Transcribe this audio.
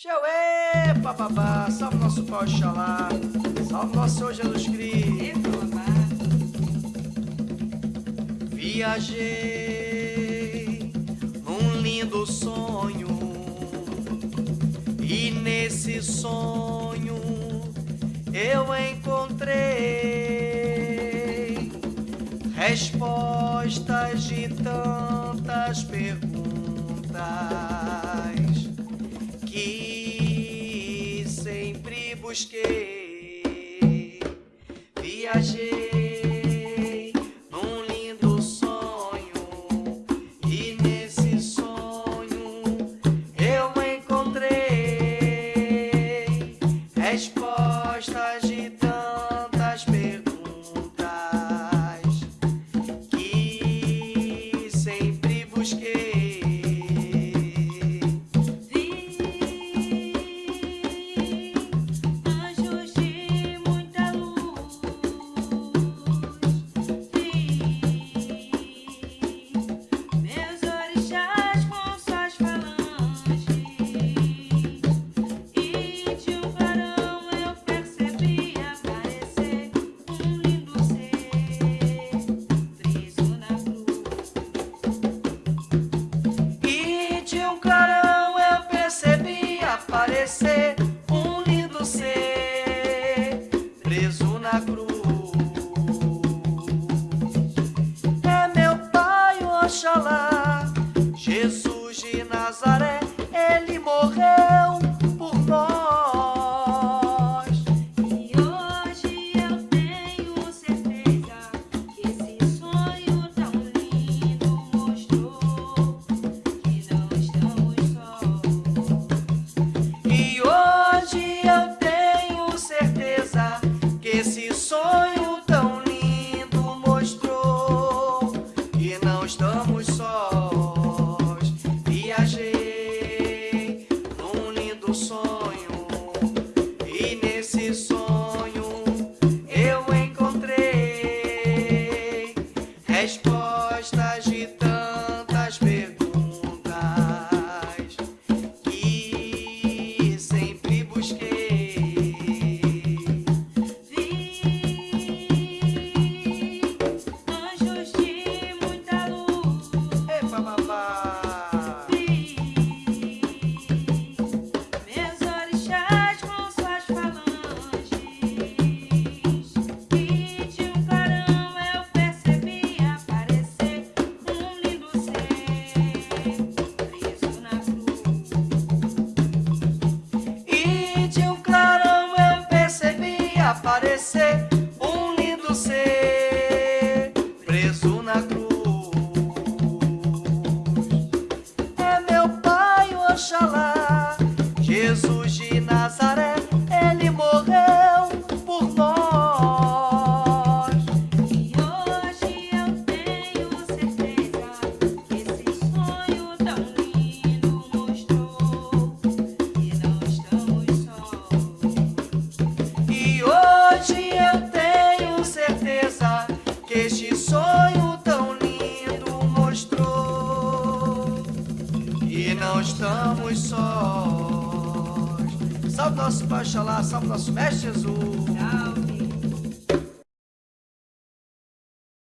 Xauê, papapá, salve nosso pau de xalá, salve nosso Senhor Jesus Cristo. Viajei num lindo sonho, e nesse sonho eu encontrei respostas de tantas perguntas. busquei. say sonho tão lindo mostrou. E não estamos sós. Salve nosso Baixalá, salve nosso Mestre Jesus. Tchau.